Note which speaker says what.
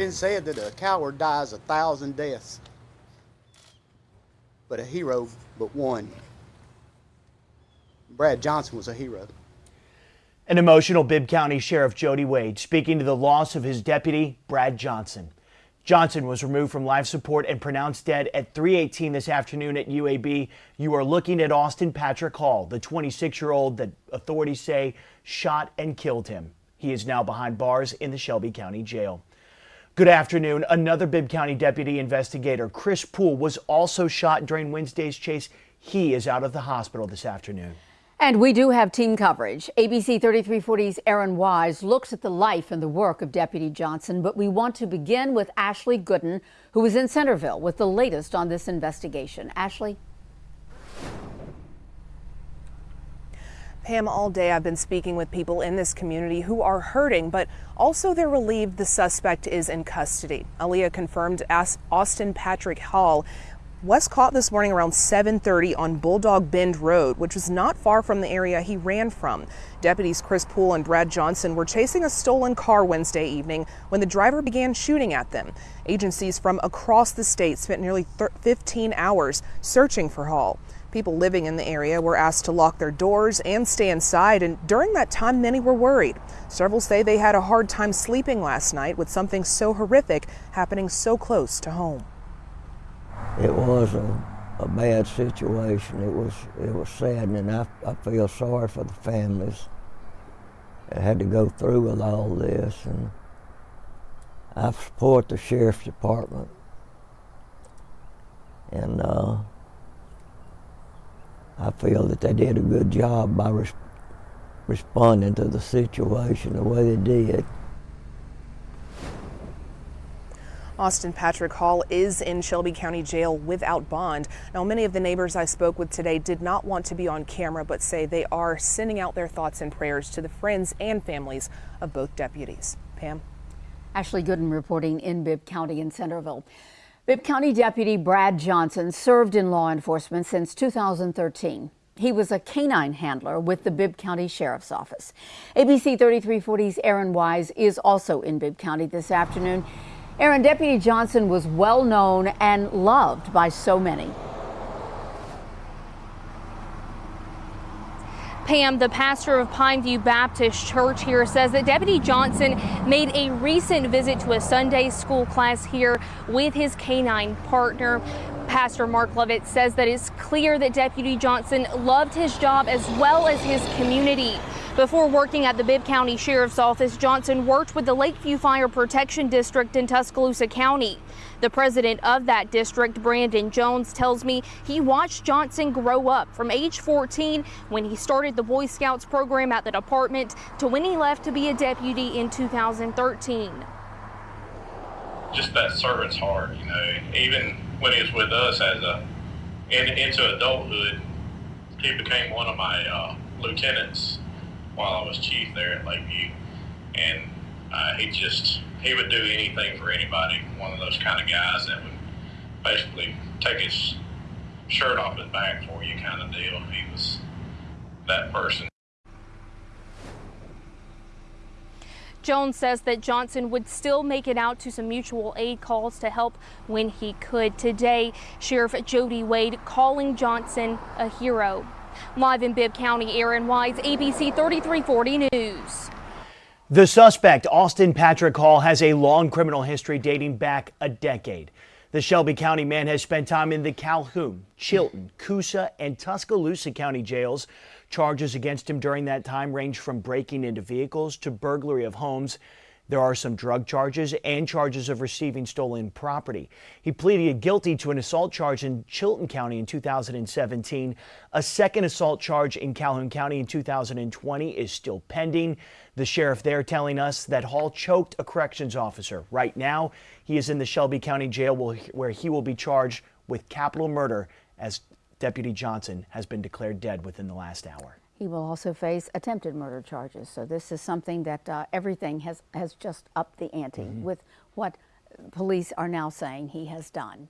Speaker 1: been said that a coward dies a thousand deaths, but a hero but one. Brad Johnson was a hero.
Speaker 2: An emotional Bibb County Sheriff Jody Wade speaking to the loss of his deputy, Brad Johnson. Johnson was removed from life support and pronounced dead at 318 this afternoon at UAB. You are looking at Austin Patrick Hall, the 26 year old that authorities say shot and killed him. He is now behind bars in the Shelby County Jail. Good afternoon. Another Bibb County deputy investigator, Chris Poole, was also shot during Wednesday's chase. He is out of the hospital this afternoon.
Speaker 3: And we do have team coverage. ABC 3340's Aaron Wise looks at the life and the work of Deputy Johnson, but we want to begin with Ashley Gooden, who is in Centerville with the latest on this investigation. Ashley?
Speaker 4: Pam, all day I've been speaking with people in this community who are hurting, but also they're relieved the suspect is in custody. ALEA confirmed Austin Patrick Hall was caught this morning around 7:30 on Bulldog Bend Road, which was not far from the area he ran from. Deputies Chris Poole and Brad Johnson were chasing a stolen car Wednesday evening when the driver began shooting at them. Agencies from across the state spent nearly 15 hours searching for Hall. People living in the area were asked to lock their doors and stay inside, and during that time, many were worried. Several say they had a hard time sleeping last night with something so horrific happening so close to home
Speaker 5: it was a, a bad situation. It was it was saddening. I, I feel sorry for the families that had to go through with all this, and I support the sheriff's department. And uh, feel that they did a good job by res responding to the situation the way they did.
Speaker 4: Austin Patrick Hall is in Shelby County Jail without bond. Now, many of the neighbors I spoke with today did not want to be on camera, but say they are sending out their thoughts and prayers to the friends and families of both deputies. Pam?
Speaker 3: Ashley Gooden reporting in Bibb County in Centerville. Bibb County Deputy Brad Johnson served in law enforcement since 2013. He was a canine handler with the Bibb County Sheriff's Office. ABC 3340's Aaron Wise is also in Bibb County this afternoon. Aaron, Deputy Johnson was well known and loved by so many.
Speaker 6: Pam, the pastor of Pineview Baptist Church here, says that Deputy Johnson made a recent visit to a Sunday school class here with his canine partner. Pastor Mark Lovett says that it's clear that Deputy Johnson loved his job as well as his community. Before working at the Bibb County Sheriff's Office, Johnson worked with the Lakeview Fire Protection District in Tuscaloosa County. The president of that district, Brandon Jones, tells me he watched Johnson grow up from age 14 when he started the Boy Scouts program at the department to when he left to be a deputy in 2013.
Speaker 7: Just that servant's heart, you know, even when he was with us as a in, into adulthood, he became one of my uh, lieutenants while I was chief there at Lakeview, and uh, he just he would do anything for anybody. One of those kind of guys that would basically take his shirt off his back for you, kind of deal. He was that person.
Speaker 6: Jones says that Johnson would still make it out to some mutual aid calls to help when he could. Today, Sheriff Jody Wade calling Johnson a hero. Live in Bibb County, Aaron Wise, ABC 3340 News.
Speaker 2: The suspect, Austin Patrick Hall, has a long criminal history dating back a decade. The Shelby County man has spent time in the Calhoun, Chilton, Coosa, and Tuscaloosa County jails. Charges against him during that time range from breaking into vehicles to burglary of homes. There are some drug charges and charges of receiving stolen property. He pleaded guilty to an assault charge in Chilton County in 2017. A second assault charge in Calhoun County in 2020 is still pending. The sheriff there telling us that Hall choked a corrections officer. Right now, he is in the Shelby County Jail where he will be charged with capital murder as Deputy Johnson has been declared dead within the last hour.
Speaker 3: He will also face attempted murder charges. So this is something that uh, everything has, has just upped the ante mm -hmm. with what police are now saying he has done.